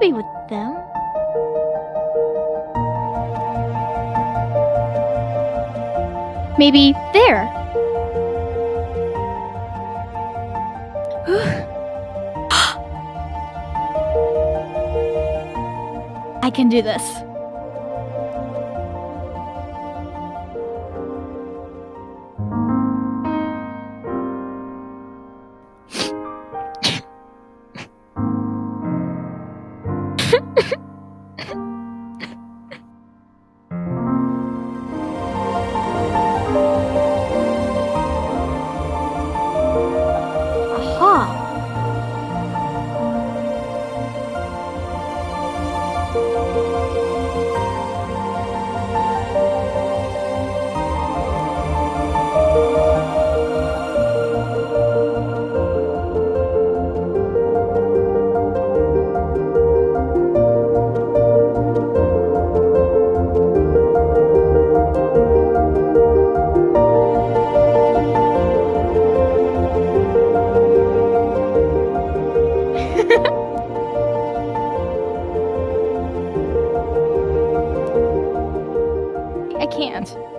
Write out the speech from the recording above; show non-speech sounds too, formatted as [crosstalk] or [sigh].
be with them. Maybe there. [gasps] I can do this. I can't.